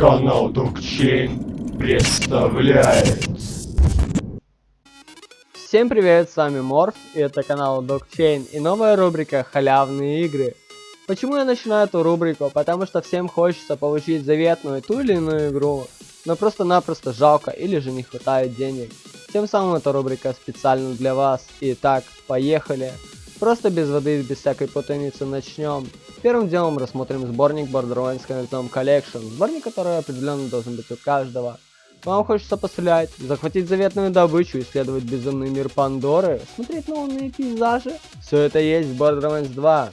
Канал Докчейн представляет Всем привет, с вами Морф, и это канал Докчейн, и новая рубрика «Халявные игры». Почему я начинаю эту рубрику? Потому что всем хочется получить заветную ту или иную игру, но просто-напросто жалко или же не хватает денег. Тем самым эта рубрика специально для вас. Итак, поехали. Просто без воды, без всякой путаницы начнем. Первым делом рассмотрим сборник Borderlands Connectom Collection. Сборник, который определенно должен быть у каждого. Вам хочется пострелять, захватить заветную добычу, исследовать безумный мир Пандоры, смотреть новые пейзажи? Все это есть в Borderlands 2.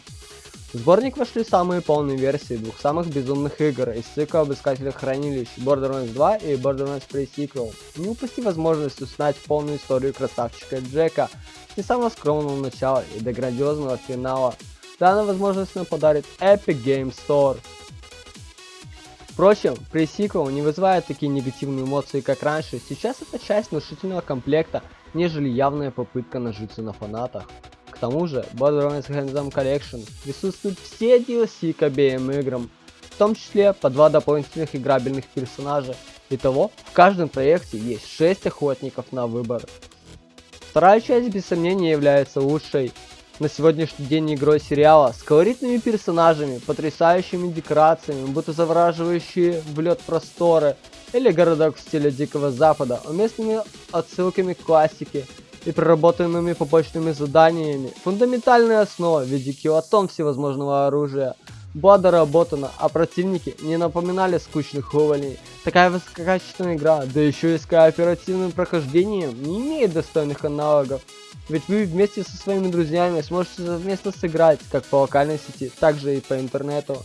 В сборник вошли самые полные версии двух самых безумных игр из цикла Обыскателя Хранилищ Borderlands 2 и Borderlands Pre-Sequel. Не упусти возможность узнать полную историю красавчика Джека с не самого скромного начала и до грандиозного финала. Данная возможность нам подарит Epic Game Store. Впрочем, Pre-Sequel не вызывает такие негативные эмоции, как раньше. Сейчас это часть внушительного комплекта, нежели явная попытка нажиться на фанатах. К тому же, Borderlands Handsome Collection присутствуют все DLC к обеим играм, в том числе по два дополнительных играбельных персонажа. Итого, в каждом проекте есть 6 охотников на выбор. Вторая часть без сомнения является лучшей на сегодняшний день игрой сериала с колоритными персонажами, потрясающими декорациями, будто завораживающие в лед просторы, или городок в стиле Дикого Запада, уместными отсылками к классике и проработанными побочными заданиями. Фундаментальная основа в виде килотон всевозможного оружия была доработана, а противники не напоминали скучных уволней. Такая высококачественная игра, да еще и с кооперативным прохождением, не имеет достойных аналогов. Ведь вы вместе со своими друзьями сможете совместно сыграть, как по локальной сети, так же и по интернету.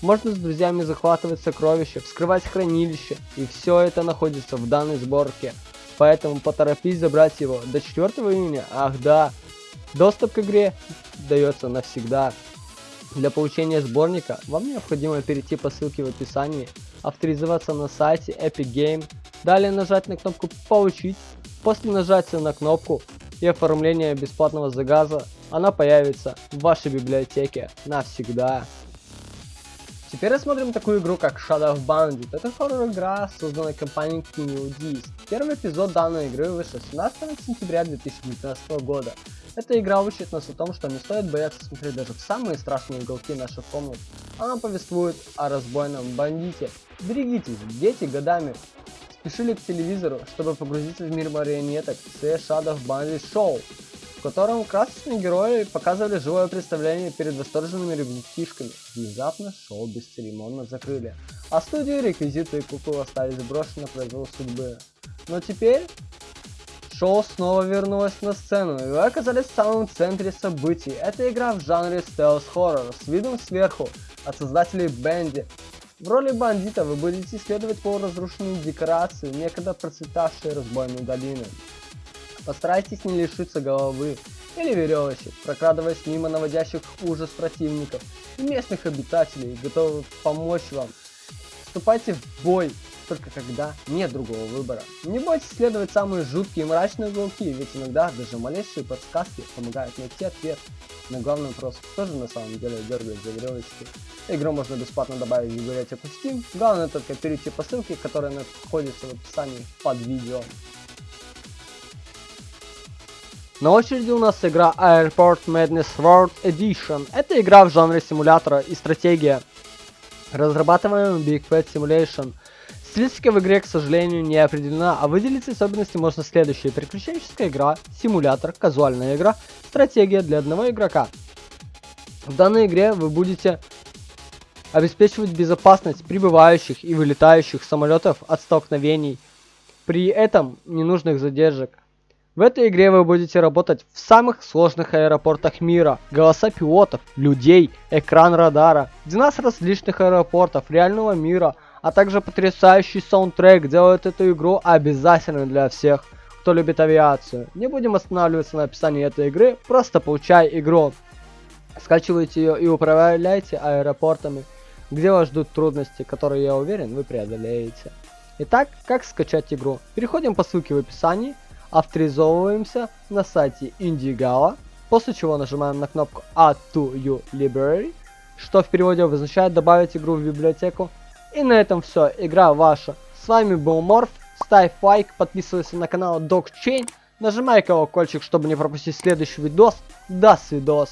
Можно с друзьями захватывать сокровища, вскрывать хранилище, и все это находится в данной сборке. Поэтому поторопись забрать его до 4 июня. Ах да, доступ к игре дается навсегда. Для получения сборника вам необходимо перейти по ссылке в описании, авторизоваться на сайте Epic Game, далее нажать на кнопку «Получить», после нажатия на кнопку и оформления бесплатного заказа она появится в вашей библиотеке навсегда. Теперь рассмотрим такую игру, как Shadow of Bandit. Это хоррор-игра, созданная компанией Kineo Disc. Первый эпизод данной игры вышел 17 сентября 2019 года. Эта игра учит нас о том, что не стоит бояться смотреть даже в самые страшные уголки наших комнат. Она повествует о разбойном бандите. Берегитесь, дети годами спешили к телевизору, чтобы погрузиться в мир марионеток The Shadow Bandit Show котором красочные герои показывали живое представление перед восторженными ребятишками. Внезапно шоу бесцеремонно закрыли, а студию реквизиты и куклы остались брошены на произвол судьбы. Но теперь шоу снова вернулось на сцену, и вы оказались в самом центре событий. Это игра в жанре стелс-хоррор с видом сверху от создателей Бенди. В роли бандита вы будете исследовать полуразрушенные декорации, некогда процветавшие разбойной долины. Постарайтесь не лишиться головы или веревочек, прокрадываясь мимо наводящих ужас противников и местных обитателей, готовы помочь вам. Вступайте в бой, только когда нет другого выбора. Не бойтесь исследовать самые жуткие и мрачные уголки, ведь иногда даже малейшие подсказки помогают найти ответ на главный вопрос, кто же на самом деле дергает за веревочки. Игру можно бесплатно добавить в библиотеку Steam, главное только перейти по ссылке, которая находится в описании под видео. На очереди у нас игра Airport Madness World Edition. Это игра в жанре симулятора и стратегия, разрабатываемая Big Fat Simulation. Стилистика в игре, к сожалению, не определена, а выделить особенности можно следующие. Приключенческая игра, симулятор, казуальная игра, стратегия для одного игрока. В данной игре вы будете обеспечивать безопасность прибывающих и вылетающих самолетов от столкновений, при этом ненужных задержек. В этой игре вы будете работать в самых сложных аэропортах мира. Голоса пилотов, людей, экран радара, 12 различных аэропортов реального мира, а также потрясающий саундтрек делают эту игру обязательной для всех, кто любит авиацию. Не будем останавливаться на описании этой игры, просто получай игру. Скачивайте ее и управляйте аэропортами, где вас ждут трудности, которые, я уверен, вы преодолеете. Итак, как скачать игру? Переходим по ссылке в описании авторизовываемся на сайте Indiegogo, после чего нажимаем на кнопку Add to your library, что в переводе означает добавить игру в библиотеку, И на этом все, игра ваша. С вами был Морф, ставь лайк, подписывайся на канал Докчейн, нажимай колокольчик, чтобы не пропустить следующий видос. До свидос.